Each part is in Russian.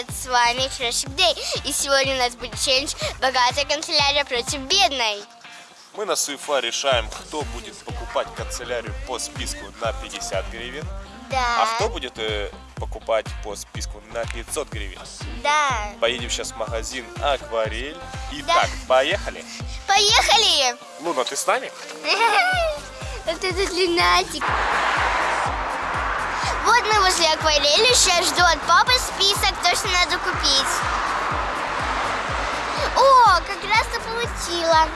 привет! С вами Крошик Дэй. И сегодня у нас будет челлендж «Богатая канцелярия против бедной». Мы на Суефа решаем, кто будет покупать канцелярию по списку на 50 гривен, Да. а кто будет э, покупать по списку на 500 гривен. Да. Поедем сейчас в магазин Акварель. Да. Итак, поехали. Поехали! Луна, ты с нами? Вот этот люнатик. Вот мы возле акварели. Сейчас жду от папы список, то, что надо купить. О, как раз-то получила.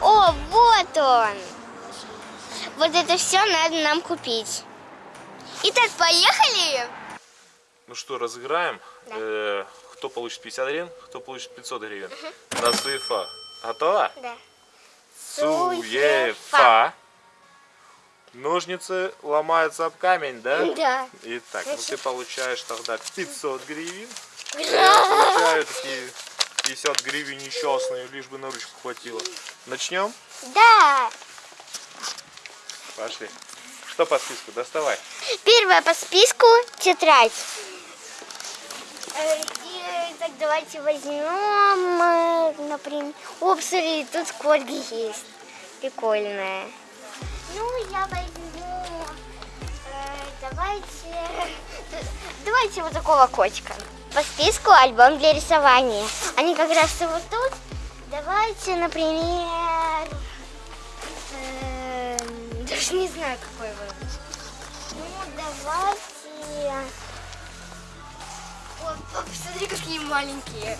О, вот он. Вот это все надо нам купить. Итак, поехали? Ну что, разыграем. Да. Э, кто получит 50 гривен, кто получит 500 гривен. На Суефа. Готова? Да. Суефа. Ножницы ломаются об камень, да? Да. Итак, ну ты получаешь тогда 500 гривен. Я получаю такие 50 гривен несчастные, лишь бы на ручку хватило. Начнем? Да. Пошли. Что по списку? Доставай. Первая по списку тетрадь. Э, и, Так, давайте возьмем, э, например... О, смотри, тут корги есть. Прикольная. Ну, я возьму... э, Давайте... Давайте вот такого котика. По списку альбом для рисования. Они как раз вот тут. Давайте, например... эм, Даже не знаю, какой выбрать. Ну, давайте... О, папа, смотри, какие маленькие.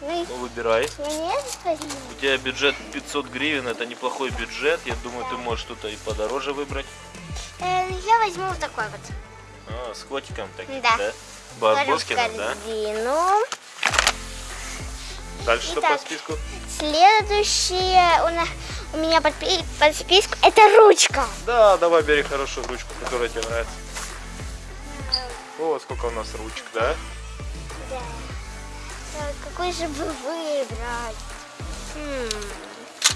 Ну, Ну, выбирай. мне. У тебя бюджет 500 гривен, это неплохой бюджет. Я думаю, ты можешь что-то и подороже выбрать. Э, я возьму вот такой вот. А, с котиком таким, Да. да? Барбоскиным, да? Дальше что по Итак. списку? Следующее у, на- у меня под, под списку это ручка. Да, давай бери хорошую ручку, которая тебе нравится. О, сколько у нас ручек, да? Да. Какой же бы выбрать? М,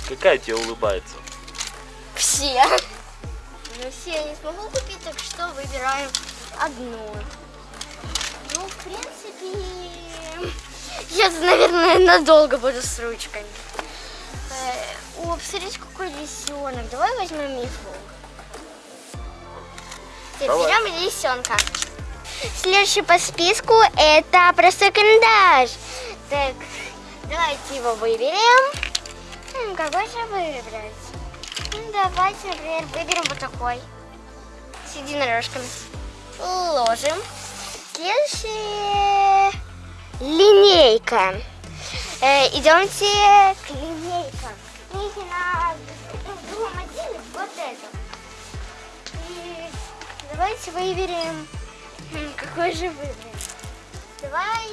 Какая тебе улыбается? Все. Ну все я не смогу купить, так что выбираем одну. Ну, в принципе, я, наверное, надолго буду с ручками. Э, О, посмотрите, какой лисенок. Давай возьмем мифу. Берем лисенка. Следующий по списку это простой карандаш. Так, давайте его выберем. Какой же выбрать? Ну, давайте, например, выберем вот такой. С единорожками. Ложим. Следующая линейка. Э, идемте к линейкам. Книги на другом отделе вот это. И давайте выберем, какой же выбрать. Давай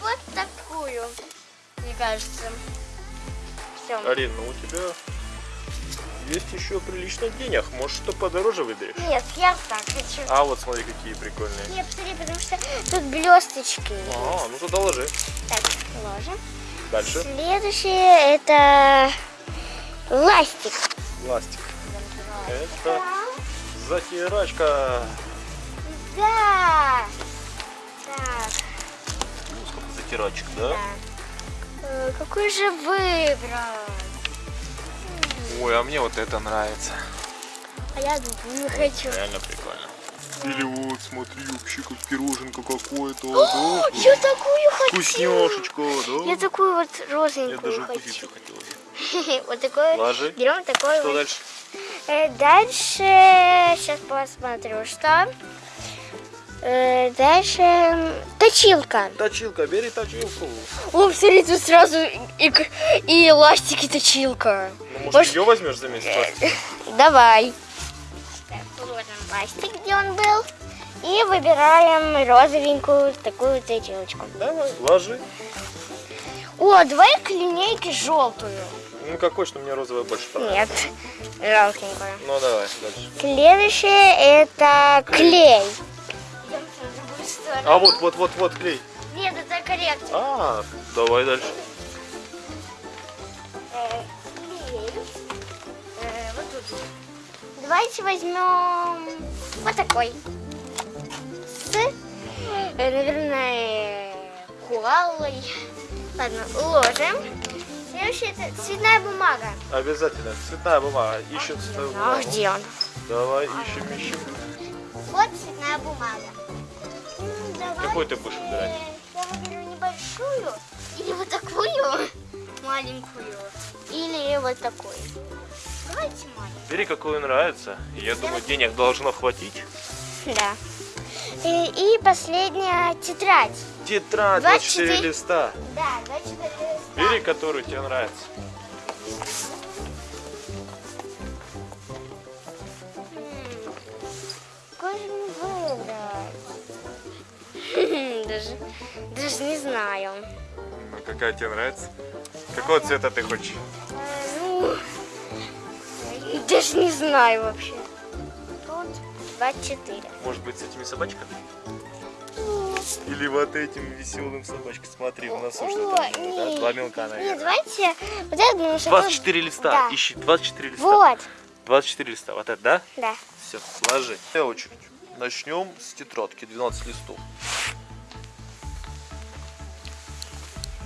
вот такую, мне кажется. Все. Арин, ну у тебя есть еще прилично денег. Может, что подороже выберешь? Нет, я так хочу. А вот смотри, какие прикольные. Нет, посмотри, потому что тут блесточки. А, ну тогда ложи. Так, ложим. Дальше. Следующее это ластик. Пластик. Это затирачка. Да. Так, Ну, сколько затирачек, да? да. Э, Какой же выбрать? Ой, а мне вот это нравится. А я другую хочу. Реально прикольно. Или вот, смотри, вообще как пироженка какое-то. О, я такую хочу. Вкусняшечка, да? Я такую вот Я розовенькую даже укусить хочу. захотел. Вот такой. Ложи. Берем такой. Что вот. дальше? Э, Дальше, сейчас посмотрю, что. Э, Дальше точилка. Точилка, бери точилку. О, смотри, тут сразу и, и эластик, и точилка. Ну, может, Может- ее возьмешь за месяц? Давай. Так, пластик, где он был. И выбираем розовенькую такую точилочку. Давай, ложи. О, давай к линейке желтую. Ну, какой, что мне розовая больше понравилась? Нет, желтенькую. Ну, давай, дальше. Следующее это клей. А вот, вот, вот, вот клей. Нет, это корректор. А, давай дальше. Э, клей. Э, вот тут. Давайте возьмем вот такой. С э, наверное, коалой. Ладно, ложим. Следующее это цветная бумага. Обязательно. Цветная бумага. Ищем цветную А бумагу. где он? Давай, ищем, ищем. Вот цветная бумага. Какой ты будешь выбирать? Я выберу небольшую или вот такую маленькую или вот такую. Давайте маленькую. Бери, какую нравится. Я думаю, денег должно хватить. Да. И, и последняя тетрадь. Тетрадь 24 24 листа. Да, 24 листа. Бери, которую тебе нравится. Даже не знаю. Ну, какая тебе нравится? Какого цвета ты хочешь? Ну, даже не знаю вообще. Тут 24. Может быть, с этими собачками? Или вот этим веселым собачкой. Смотри, носу О, что-то. Да? нет. Два мелка, Нет, наверное. давайте вот это, потому что 24 листа. Да. Ищи 24 листа. Вот, 24 листа. Вот это, да? да. Все, ложи. Твоя очередь. Начнем с тетрадки, 12 листов.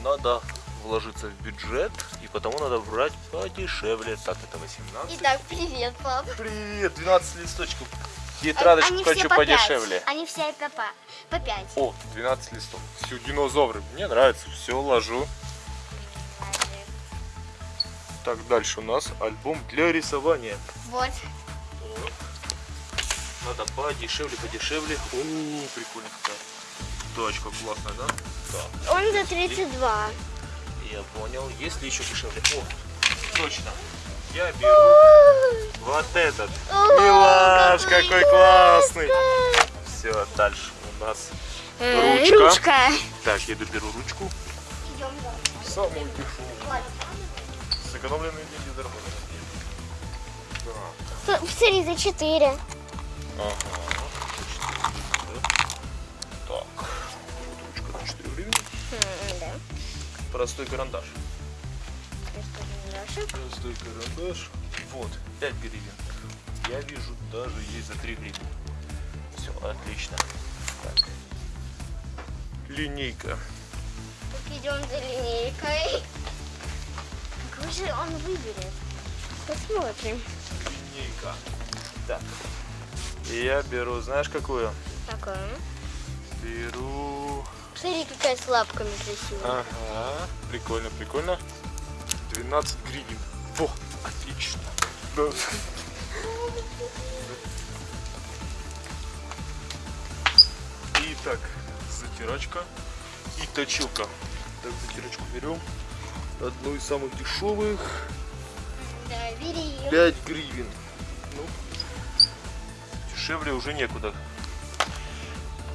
Надо вложиться в бюджет, и потому надо брать подешевле. Так, это 18. Итак, привет, пап. Привет, 12 листочков. Тетрадочку Они хочу по подешевле. пять. Они все по, по 5. О, 12 листов. Все, динозавры. Мне нравится. Все, ложу. Так, дальше у нас альбом для рисования. Вот. Надо подешевле, подешевле. О, прикольно какая. Точка классная, да? Так, Он за 32. я понял. Есть ли еще дешевле? О, точно. Я беру вот этот. О, Милаш, какой какой классный. Все, дальше у нас. Э, Ручка. Ручка. Так, я беру ручку. Идем. Самую дешевую. Сэкономленные деньги заработали. Тут, Посмотри, за 4. Ага. Да. Простой карандаш. Простой карандаш. Вот, 5 гривен. Я вижу, даже есть за 3 гривны. Все, отлично. Так. Линейка. Так, идем за линейкой. Какой же он выберет? Посмотрим. Линейка. Так. И я беру, знаешь какую? Такой. Беру... Смотри, какая с лапками красивая. Ага, прикольно, прикольно. 12 гривен. О, отлично. Итак, затирачка и точилка. Так, затирачку берем. Одну из самых дешевых. Да, бери. 5 гривен. Ну, дешевле уже некуда.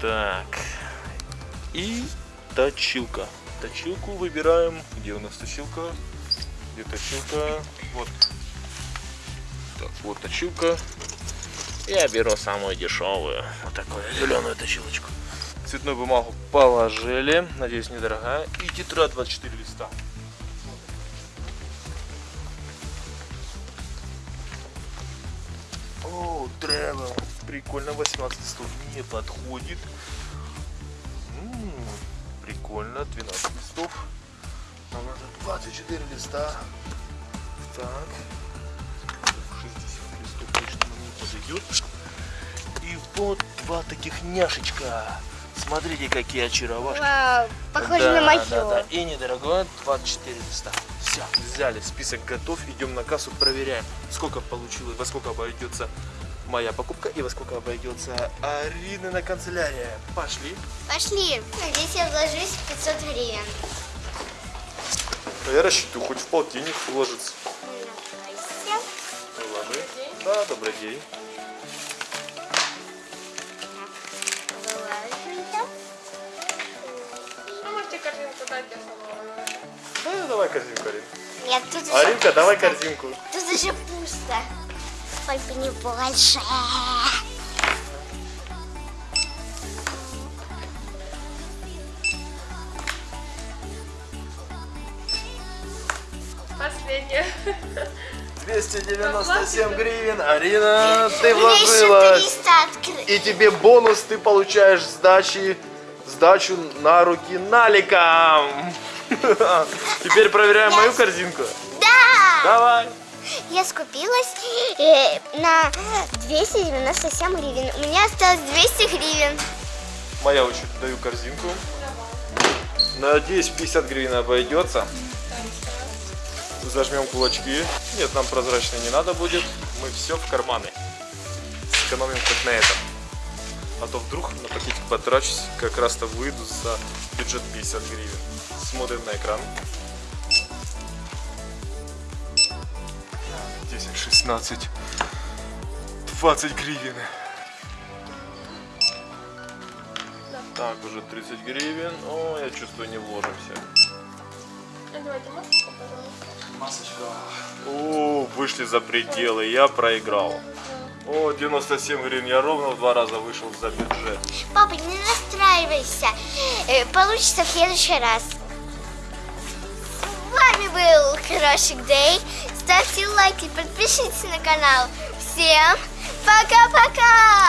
Так. И точилка. Точилку выбираем. Где у нас точилка? Где точилка? Вот. Так, вот точилка. Я беру самую дешевую. Вот такую зеленую точилочку. Цветную бумагу положили. Надеюсь, недорогая. И тетрадь 24 листа. О, travel. Прикольно, 18 листов не подходит. М, прикольно, 12 листов. Нам надо 24 листа. Так. 60 листов точно нам не подойдет. И вот два таких няшечка. Смотрите, какие очаровашки. Вау, похоже Да, на мое. Да, да. И недорогое 24 листа. Все, взяли, список готов, идем на кассу, проверяем, сколько получилось, во сколько обойдется моя покупка и во сколько обойдется Арины на канцелярия. Пошли. Пошли. Надеюсь, я вложусь в 500 гривен. А я рассчитываю, хоть в полтинник уложится. Накройся. Уложи. Да, добрый день. Салона? Да, давай корзинку, Арин. Нет, тут уже Аринка, давай корзинку. Тут уже пусто. Только не больше. Последняя. 297 гривен. Арина, ты вложилась. 300 открыть. И тебе бонус ты получаешь сдачи сдачу на руки наликом. Теперь проверяем мою корзинку. Да! Давай. Я скупилась э, на 297 гривен. У меня осталось 200 гривен. Моя очередь. Даю корзинку. Надеюсь, 50 гривен обойдется. Зажмем кулачки. Нет, нам прозрачный не надо будет. Мы все в карманы. Сэкономим хоть на этом. А то вдруг на пакетик потрачусь, как раз-то выйду за бюджет 50 гривен. Смотрим на экран. 10, 16, 20 гривен. Так, уже 30 гривен. О, я чувствую, не вложимся. А Давайте масочку, пожалуйста. О, вышли за пределы, я проиграл. О, 97 гривен, я ровно в два раза вышел за бюджет. Папа, не настраивайся. Э, Получится в следующий раз. С вами был Крошик Дэй. Ставьте лайки, подпишитесь на канал. Всем пока-пока!